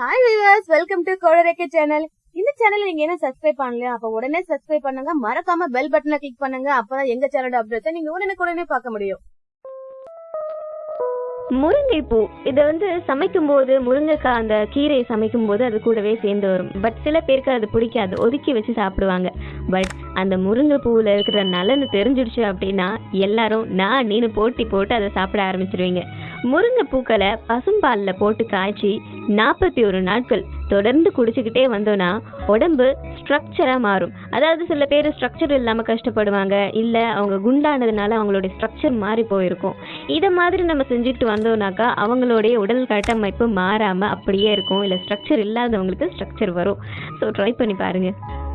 Hi viewers welcome to கோடரேக்கே channel இந்த channel நீங்க என்ன சப்ஸ்கிரைப் பண்ணலையா அப்ப உடனே சப்ஸ்கிரைப் பண்ணுங்க. மறக்காம பெல் பட்டனை கிளிக் பண்ணுங்க. அப்பதான் எங்க சேனலோட அப்டேட்ஸை நீங்க உடனே பார்க்க முடியும். முருங்கைப்பூ இதை வந்து சமைக்கும் போது முருங்கைக்காய் அந்த கீரையை சமைக்கும் போது அது கூடவே சேர்ந்து வரும். பட் சில பேருக்கு அது பிடிக்காது. ஒதுக்கி வச்சு சாப்பிடுவாங்க. பட் அந்த முருங்கைப்பூவில் இருக்கிற நலன்னு தெரிஞ்சிடுச்சு அப்படின்னா எல்லாரும் நான் நீனு போட்டி போட்டு அதை சாப்பிட ஆரம்பிச்சிருவீங்க. முருங்கைப்பூக்களை பசும்பாலில் போட்டு காய்ச்சி நாற்பத்தி ஒரு நாட்கள் தொடர்ந்து குடிச்சுக்கிட்டே வந்தோன்னா உடம்பு ஸ்ட்ரக்சராக மாறும். அதாவது சில பேர் ஸ்ட்ரக்சர் இல்லாமல் கஷ்டப்படுவாங்க. இல்லை அவங்க குண்டானதுனால அவங்களுடைய ஸ்ட்ரக்சர் மாறி போயிருக்கும். இதை மாதிரி நம்ம செஞ்சுட்டு வந்தோம்னாக்கா அவங்களுடைய உடல் கட்டமைப்பு மாறாமல் அப்படியே இருக்கும். இல்லை ஸ்ட்ரக்சர் இல்லாதவங்களுக்கு ஸ்ட்ரக்சர் வரும். ஸோ ட்ரை பண்ணி பாருங்கள்